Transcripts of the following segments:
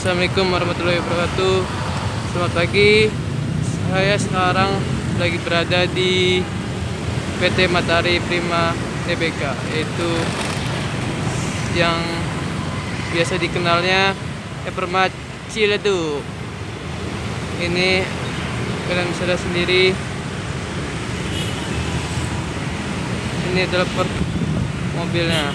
Assalamualaikum warahmatullahi wabarakatuh. Selamat pagi. Saya sekarang lagi berada di PT Matahari Prima Tbk Yaitu yang biasa dikenalnya Hypermart Ciledug. Ini kalian bisa lihat sendiri Ini adalah mobilnya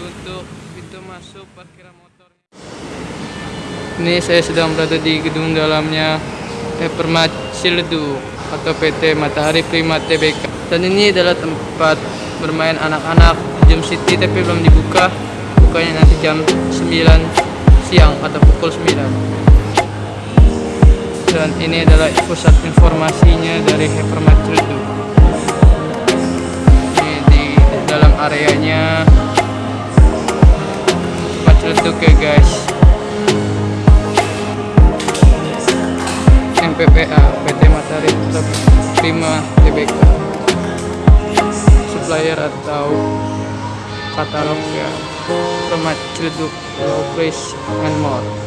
untuk pintu masuk parkiran motornya. Ini saya sedang berada di gedung dalamnya Hypermart Ciledug atau PT Matahari Prima Tbk. Dan ini adalah tempat bermain anak-anak Jam City tapi belum dibuka. Bukanya nanti jam 9 siang atau pukul 9. Dan ini adalah pusat informasinya dari Hypermart Ciledug. Ini di dalam areanya. Celetuk ya guys. MPPA PT Matahari Prima Tbk supplier atau katalog ya. Permat Low Price and More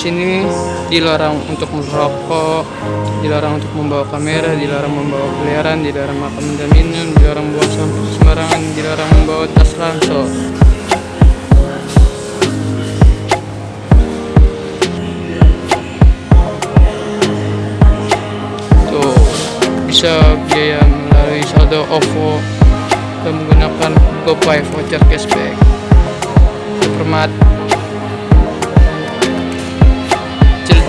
sini dilarang untuk merokok, dilarang untuk membawa kamera, dilarang membawa peliharaan, dilarang makan dan minum, dilarang buang sampah sembarangan, dilarang membawa tas ransel. Tuh, bisa biaya melalui saldo OVO dan menggunakan GoPay voucher cashback. Permat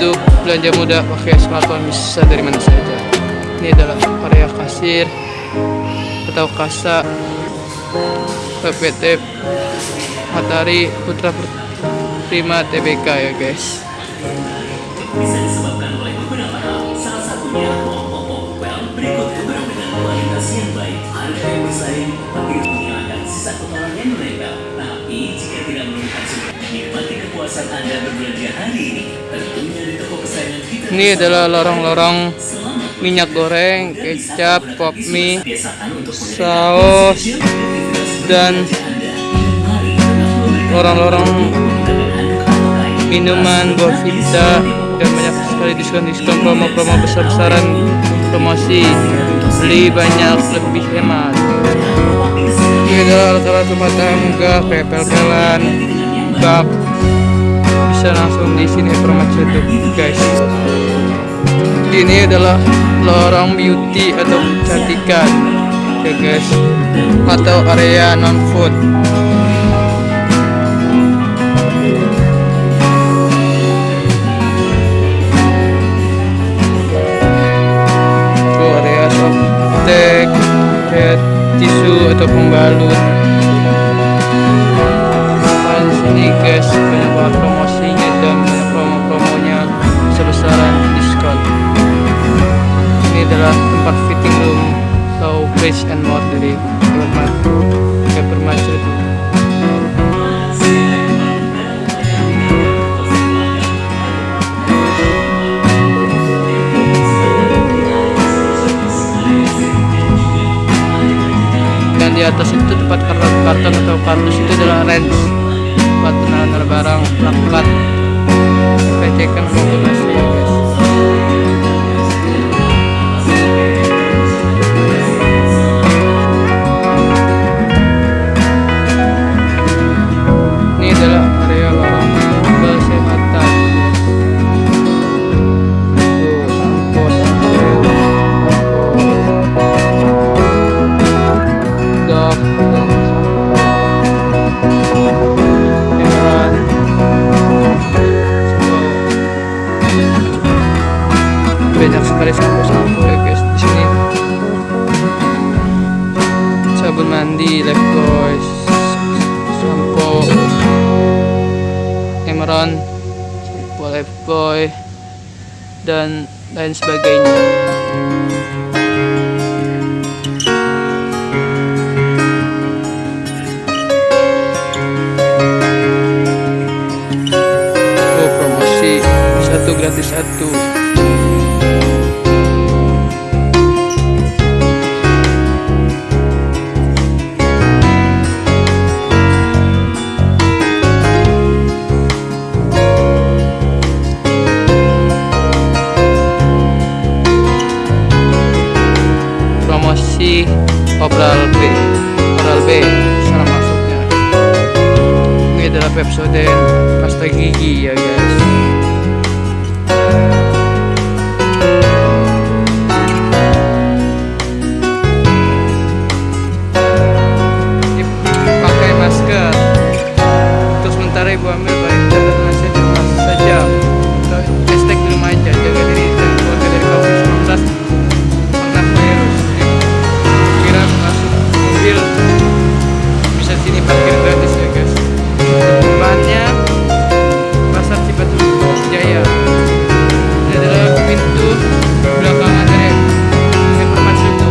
Belanja mudah pakai smartphone bisa dari mana saja. Ini adalah area kasir atau kasa PPT Matahari Putra Prima Tbk ya guys. Anda berbelanja hari ini. Ini adalah lorong-lorong minyak goreng, kecap, pop mie, saus, dan lorong-lorong minuman, Bovita, dan banyak sekali diskon-diskon promo-promo besar-besaran promosi. Beli banyak lebih hemat. Ini adalah alat-alat rumah tangga kayak pel-pelan bak bisa langsung di sini promo YouTube guys. Ini adalah lorong beauty atau kecantikan ya guys. Atau area non food atas itu tempat karton atau kardus itu adalah range buat penanganan barang recekan kompilasi ya sabun mandi lab boys sampo. Emeron boleh boy. Dan lain sebagainya. Oh, promosi. Satu gratis satu. Jaya ini adalah pintu belakangan dari hypermarket itu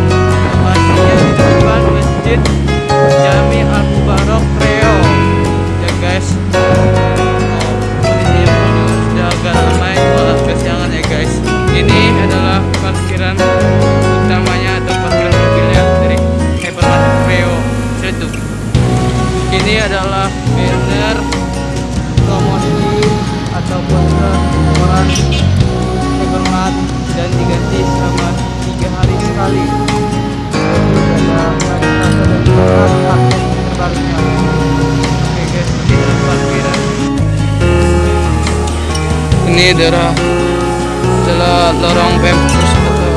lokasinya di depan masjid Jami Al Mubarak Reo. Ya guys. Oh, kondisinya sudah agak ramai malah kesiangan ya guys. Ini adalah parkiran utamanya atau parkiran mobilnya dari hypermarket Reo. Ciledug ini adalah hypermart dan diganti selama tiga hari sekali. Terus ada hari Selasa dan Jumat update terbarunya oke ini parkiran ini adalah lorong pampers atau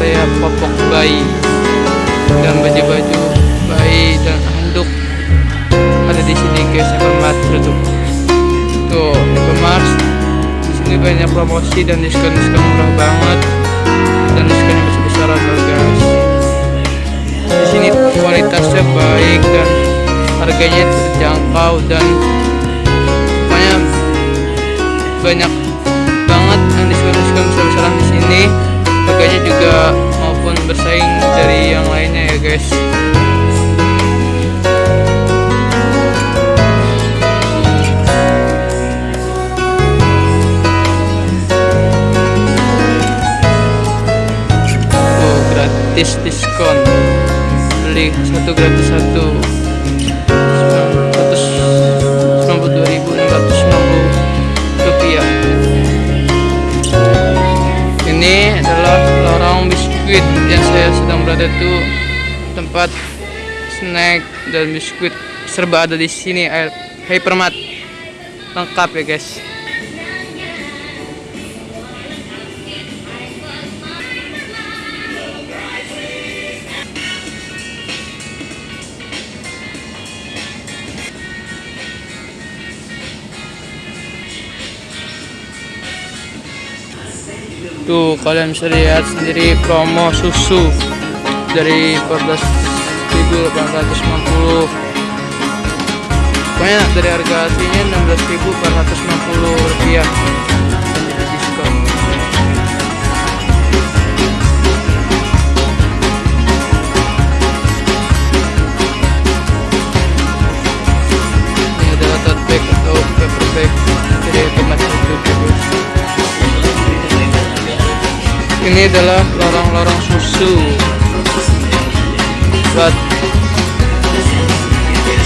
area popok bayi dan baju-baju bayi dan handuk ada di sini guys Hypermart tutup tuh banyak promosi dan diskon diskon murah banget. Dan diskonnya besar besaran loh guys. Di sini kualitasnya baik dan harganya terjangkau dan pokoknya banyak banget yang diskon diskon besar besaran di sini. Harganya juga maupun bersaing dari yang lainnya ya guys gratis diskon. Beli satu gratis satu. 192.690 rupiah. Ini adalah lorong biskuit yang saya sedang berada itu. Tempat snack dan biskuit serba ada di sini hypermart lengkap ya guys Tuh kalian bisa lihat sendiri promo susu dari 14.890 Pokoknya dari harga aslinya 16.490 rupiah ini adalah lorong-lorong susu. Buat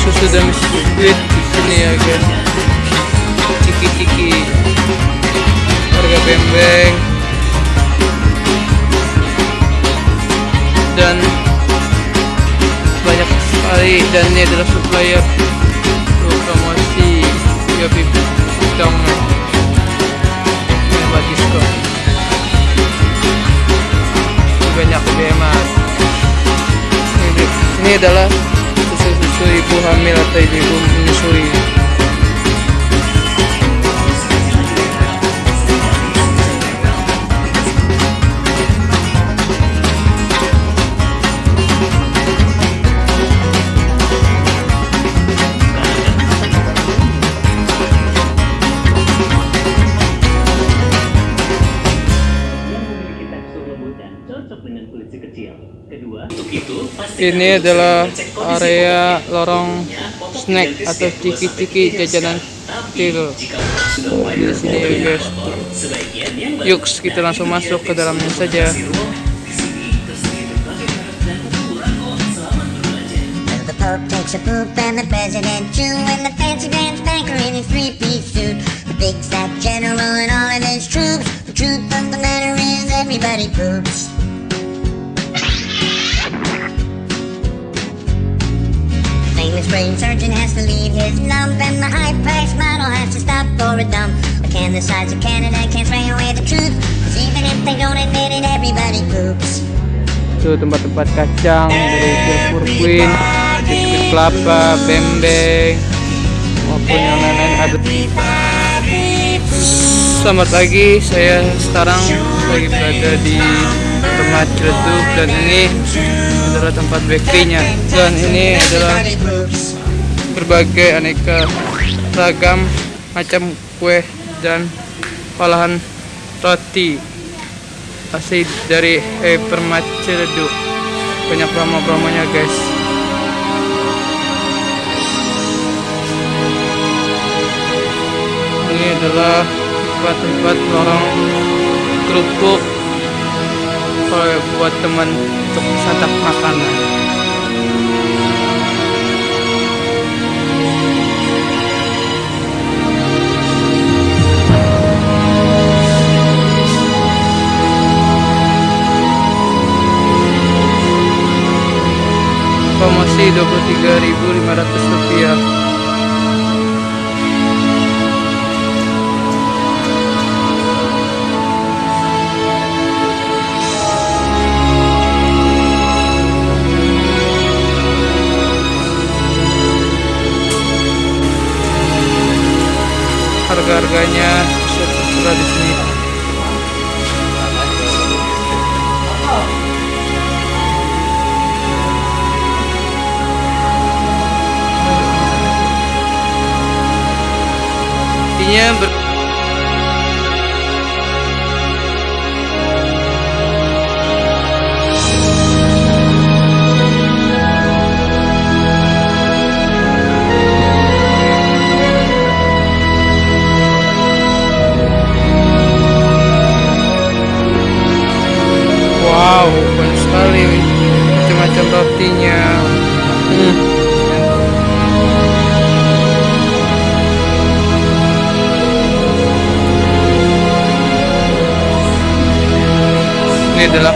susu dan biskuit di sini ya guys. Ciki-ciki. Harga bembeng. Dan banyak sekali. Dan ini adalah supplier promosi Yopi Dong adalah susu-susu ibu hamil atau ibu menyusui ini adalah area lorong snack atau ciki-ciki jajanan kecil di sini ya guys. Yuk kita langsung masuk ke dalamnya saja his lump And the high-priced model has to stop for a dump. Can the sides of Canada can't spray away the truth. Cause even if they don't admit it, everybody poops. Itu tempat-tempat kacang dari Silver Queen biskuit kelapa bembeng maupun yang lain-lain ada. Selamat pagi saya sekarang lagi berada di tempat Ciledug dan ini adalah tempat bakery-nya. Dan ini adalah berbagai aneka ragam macam kue dan olahan roti asli dari Hypermart Ciledug banyak promo-promonya guys. Ini adalah tempat-tempat lorong kerupuk kalau buat teman untuk santap makanan promosi 23.500 rupiah. Harga-harganya sudah di sini siempre. Ini adalah kasa atau apa